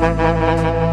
Música